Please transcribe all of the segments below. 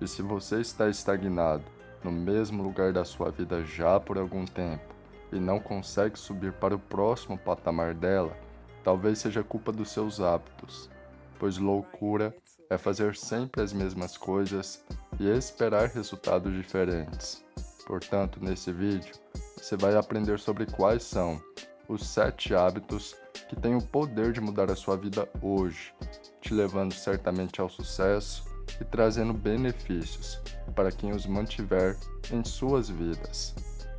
E se você está estagnado no mesmo lugar da sua vida já por algum tempo e não consegue subir para o próximo patamar dela, talvez seja culpa dos seus hábitos, pois loucura é fazer sempre as mesmas coisas e esperar resultados diferentes. Portanto, nesse vídeo, você vai aprender sobre quais são os 7 hábitos que têm o poder de mudar a sua vida hoje, te levando certamente ao sucesso e trazendo benefícios para quem os mantiver em suas vidas.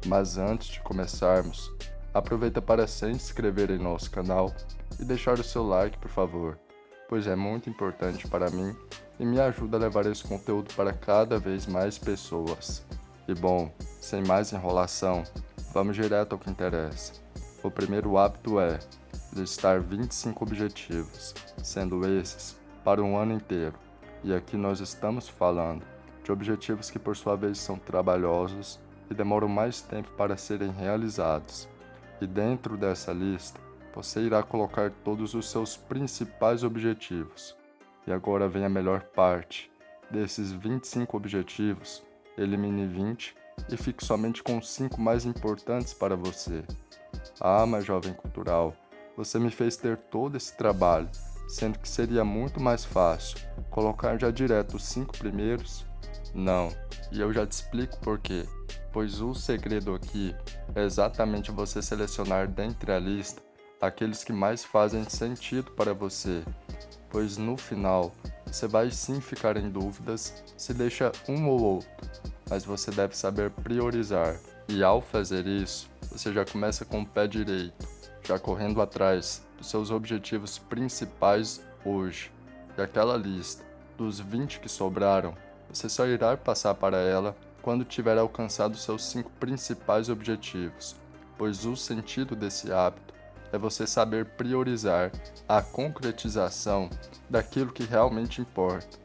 Mas antes de começarmos, aproveita para se inscrever em nosso canal e deixar o seu like, por favor, pois é muito importante para mim e me ajuda a levar esse conteúdo para cada vez mais pessoas. E bom, sem mais enrolação, vamos direto ao que interessa. O primeiro hábito é listar 25 objetivos, sendo esses para um ano inteiro. E aqui nós estamos falando de objetivos que por sua vez são trabalhosos e demoram mais tempo para serem realizados. E dentro dessa lista, você irá colocar todos os seus principais objetivos. E agora vem a melhor parte. Desses 25 objetivos, elimine 20 e fique somente com os 5 mais importantes para você. Ah, mas jovem cultural, você me fez ter todo esse trabalho sendo que seria muito mais fácil colocar já direto os cinco primeiros? Não, e eu já te explico por quê. Pois o segredo aqui é exatamente você selecionar dentre a lista aqueles que mais fazem sentido para você, pois no final você vai sim ficar em dúvidas se deixa um ou outro, mas você deve saber priorizar. E ao fazer isso, você já começa com o pé direito, já correndo atrás dos seus objetivos principais hoje. E aquela lista dos 20 que sobraram, você só irá passar para ela quando tiver alcançado seus cinco principais objetivos, pois o sentido desse hábito é você saber priorizar a concretização daquilo que realmente importa.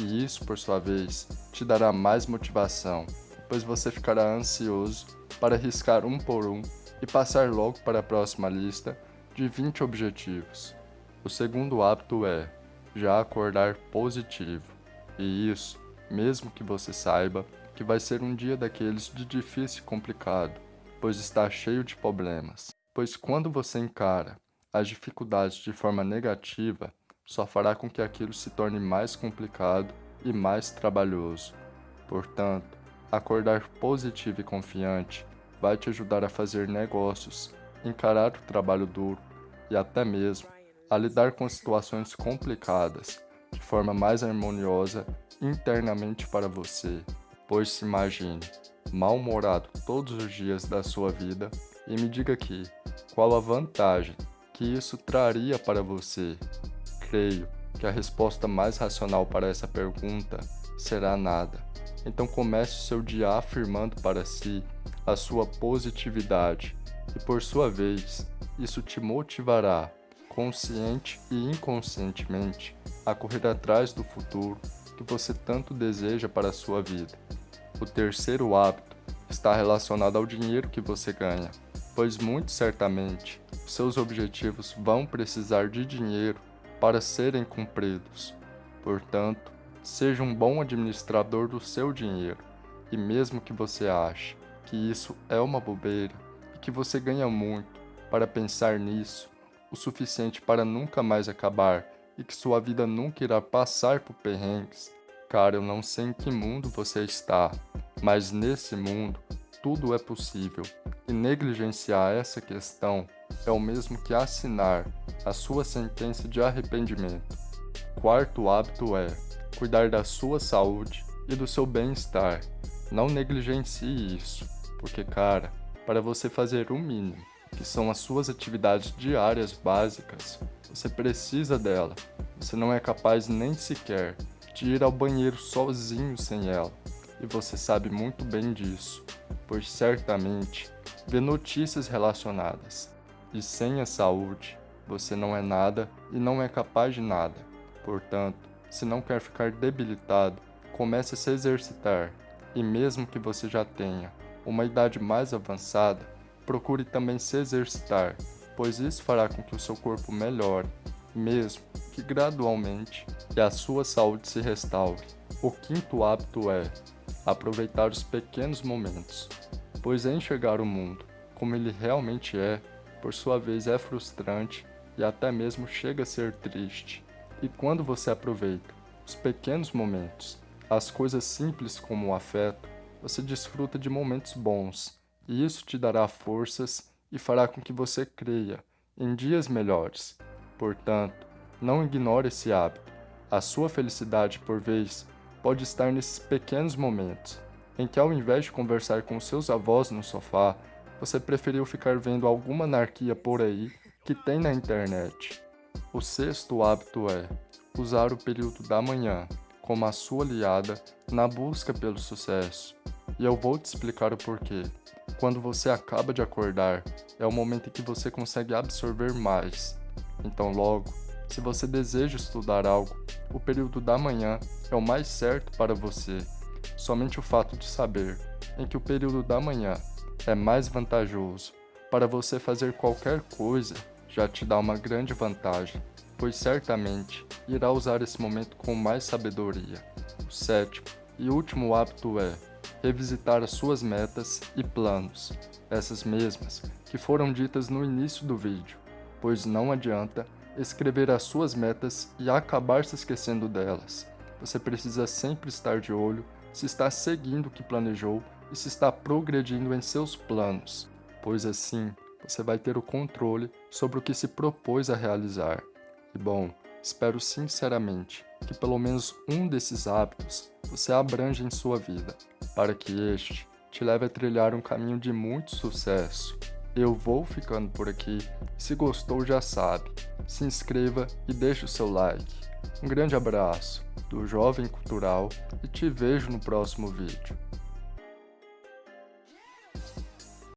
E isso, por sua vez, te dará mais motivação, pois você ficará ansioso para riscar um por um e passar logo para a próxima lista de 20 objetivos. O segundo hábito é já acordar positivo. E isso, mesmo que você saiba que vai ser um dia daqueles de difícil e complicado, pois está cheio de problemas. Pois quando você encara as dificuldades de forma negativa, só fará com que aquilo se torne mais complicado e mais trabalhoso. Portanto, acordar positivo e confiante vai te ajudar a fazer negócios, encarar o trabalho duro e até mesmo a lidar com situações complicadas de forma mais harmoniosa internamente para você. Pois se imagine mal-humorado todos os dias da sua vida e me diga aqui qual a vantagem que isso traria para você. Creio que a resposta mais racional para essa pergunta será nada. Então comece o seu dia afirmando para si a sua positividade e por sua vez isso te motivará, consciente e inconscientemente, a correr atrás do futuro que você tanto deseja para a sua vida. O terceiro hábito está relacionado ao dinheiro que você ganha, pois muito certamente seus objetivos vão precisar de dinheiro para serem cumpridos. Portanto, seja um bom administrador do seu dinheiro, e mesmo que você ache que isso é uma bobeira e que você ganha muito, para pensar nisso o suficiente para nunca mais acabar e que sua vida nunca irá passar por perrengues. Cara, eu não sei em que mundo você está, mas nesse mundo tudo é possível e negligenciar essa questão é o mesmo que assinar a sua sentença de arrependimento. Quarto hábito é cuidar da sua saúde e do seu bem-estar. Não negligencie isso, porque, cara, para você fazer o mínimo, que são as suas atividades diárias básicas, você precisa dela. Você não é capaz nem sequer de ir ao banheiro sozinho sem ela. E você sabe muito bem disso, pois certamente vê notícias relacionadas. E sem a saúde, você não é nada e não é capaz de nada. Portanto, se não quer ficar debilitado, comece a se exercitar. E mesmo que você já tenha uma idade mais avançada, procure também se exercitar, pois isso fará com que o seu corpo melhore, mesmo que gradualmente, e a sua saúde se restaure. O quinto hábito é aproveitar os pequenos momentos, pois enxergar o mundo como ele realmente é, por sua vez é frustrante e até mesmo chega a ser triste. E quando você aproveita os pequenos momentos, as coisas simples como o afeto, você desfruta de momentos bons, e isso te dará forças e fará com que você creia em dias melhores. Portanto, não ignore esse hábito. A sua felicidade, por vez, pode estar nesses pequenos momentos, em que ao invés de conversar com seus avós no sofá, você preferiu ficar vendo alguma anarquia por aí que tem na internet. O sexto hábito é usar o período da manhã como a sua aliada na busca pelo sucesso. E eu vou te explicar o porquê. Quando você acaba de acordar, é o momento em que você consegue absorver mais. Então, logo, se você deseja estudar algo, o período da manhã é o mais certo para você. Somente o fato de saber em que o período da manhã é mais vantajoso para você fazer qualquer coisa já te dá uma grande vantagem, pois certamente irá usar esse momento com mais sabedoria. O sétimo e último hábito é revisitar as suas metas e planos, essas mesmas que foram ditas no início do vídeo, pois não adianta escrever as suas metas e acabar se esquecendo delas. Você precisa sempre estar de olho se está seguindo o que planejou e se está progredindo em seus planos, pois assim você vai ter o controle sobre o que se propôs a realizar. E bom, espero sinceramente que pelo menos um desses hábitos você abrange em sua vida, para que este te leve a trilhar um caminho de muito sucesso. Eu vou ficando por aqui. Se gostou, já sabe. Se inscreva e deixe o seu like. Um grande abraço do Jovem Cultural e te vejo no próximo vídeo.